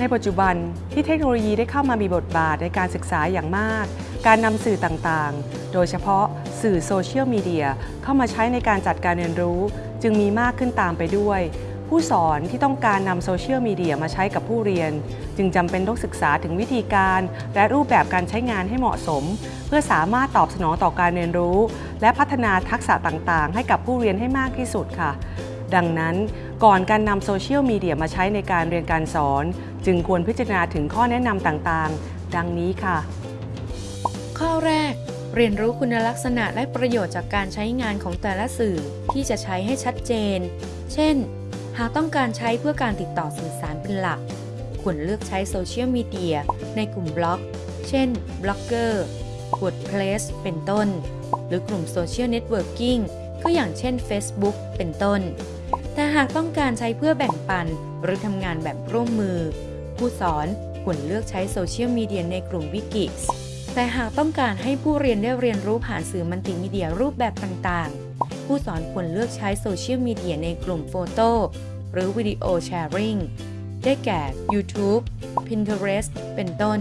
ในปัจจุบันที่เทคโนโลยีได้เข้ามามีบทบาทในการศึกษาอย่างมาก การนำสื่อต่างๆ โดยเฉพาะสื่อโซเชียลมีเดียเข้ามาใช้ในการจัดการเรียนรู้ จึงมีมากขึ้นตามไปด้วย ผู้สอนที่ต้องการนำโซเชียลมีเดียมาใช้กับผู้เรียน จึงจำเป็นต้องศึกษาถึงวิธีการ และรูปแบบการใช้งานให้เหมาะสม เพื่อสามารถตอบสนองต่อการเรียนรู้ และพัฒนาทักษะต่างๆ ให้กับผู้เรียนให้มากที่สุดค่ะ ดังนั้น ก่อนการนำโซเชียลมีเดียมาใช้ในการเรียนการสอน จึงควรพิจารณาถึงข้อแนะนำต่างๆ ดังนี้ค่ะ ข้อแรก เรียนรู้คุณลักษณะและประโยชน์จากการใช้งานของแต่ละสื่อที่จะใช้ให้ชัดเจน เช่น หากต้องการใช้เพื่อการติดต่อสื่อสารเป็นหลัก ควรเลือกใช้โซเชียลมีเดียในกลุ่มบล็อก เช่นบล็อกเกอร์ WordPress เป็นต้น หรือกลุ่ม social networking ก็อย่างเช่น Facebook เป็นต้น แต่หากต้องการใช้เพื่อแบ่งปัน หรือทำงานแบบร่วมมือ ผู้สอนควรเลือกใช้โซเชียลมีเดียในกลุ่มวิกิแต่หากต้องการให้ผู้เรียนได้เรียนรู้ผ่านสื่อมัลติมีเดียรูปแบบต่างๆ ผู้สอนควรเลือกใช้โซเชียลมีเดียในกลุ่ม photo หรือ video sharing ได้แก่ YouTube Pinterest เป็นต้น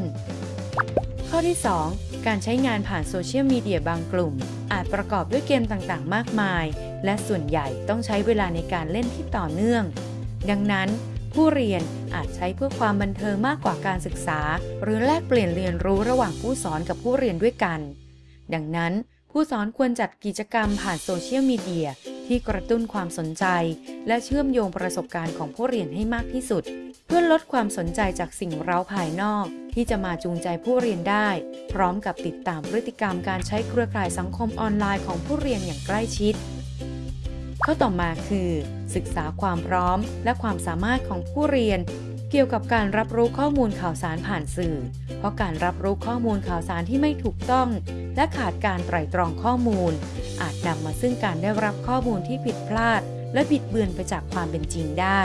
ข้อที่ 2 การใช้งานผ่านโซเชียลมีเดียบางกลุ่ม อาจประกอบด้วยเกมต่างๆ มากมาย และส่วนใหญ่ต้องใช้เวลาในการเล่นที่ต่อเนื่อง ดังนั้น ผู้เรียนอาจใช้เพื่อความบันเทิงมากกว่าการศึกษา หรือแลกเปลี่ยนเรียนรู้ระหว่างผู้สอนกับผู้เรียนด้วยกัน ดังนั้น ผู้สอนควรจัดกิจกรรมผ่านโซเชียลมีเดียที่กระตุ้นความสนใจ และเชื่อมโยงประสบการณ์ของผู้เรียนให้มากที่สุด เพื่อลดความสนใจจากสิ่งเร้าภายนอก ที่จะมาจูงใจผู้เรียนได้ พร้อมกับติดตามพฤติกรรมการใช้เครือข่ายสังคมออนไลน์ของผู้เรียนอย่างใกล้ชิด ข้อต่อมาคือ ศึกษาความพร้อมและความสามารถของผู้เรียน เกี่ยวกับการรับรู้ข้อมูลข่าวสารผ่านสื่อ เพราะการรับรู้ข้อมูลข่าวสารที่ไม่ถูกต้อง และขาดการไตร่ตรองข้อมูล อาจนำมาซึ่งการได้รับข้อมูลที่ผิดพลาด และบิดเบือนไปจากความเป็นจริงได้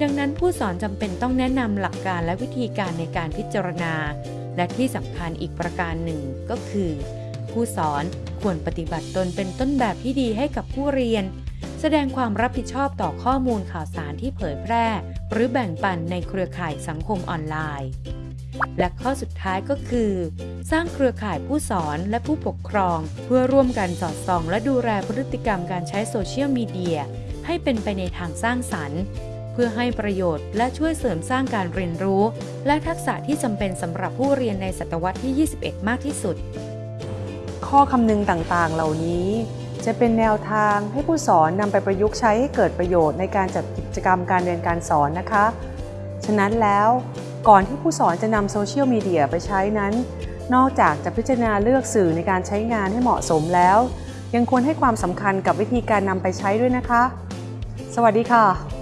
ดังนั้นผู้สอนจำเป็นต้องแนะนำหลักการและวิธีการในการพิจารณา และที่สำคัญอีกประการหนึ่งก็คือ ผู้สอนควรปฏิบัติตนเป็นต้นแบบที่ดีให้กับผู้เรียน แสดงความรับผิดชอบต่อข้อมูลข่าวสารที่เผยแพร่ หรือแบ่งปันในเครือข่ายสังคมออนไลน์ และข้อสุดท้ายก็คือ สร้างเครือข่ายผู้สอนและผู้ปกครอง เพื่อร่วมกันสอดส่อง และดูแลพฤติกรรมการใช้โซเชียลมีเดียให้เป็นไปในทางสร้างสรรค์เพื่อให้ประโยชน์และช่วยเสริมสร้างการเรียนรู้ และทักษะที่จำเป็นสำหรับผู้เรียนในศตวรรษที่ 21 มากที่สุด ข้อคำนึงต่างๆ เหล่านี้ จะเป็นแนวทางให้ผู้สอนนำไปประยุกต์ใช้ให้เกิดประโยชน์ในการจัดกิจกรรมการเรียนการสอนนะคะ ฉะนั้นแล้วก่อนที่ผู้สอนจะนำโซเชียลมีเดียไปใช้นั้น นอกจากจะพิจารณาเลือกสื่อในการใช้งานให้เหมาะสมแล้ว ยังควรให้ความสำคัญกับวิธีการนำไปใช้ด้วยนะคะ สวัสดีค่ะ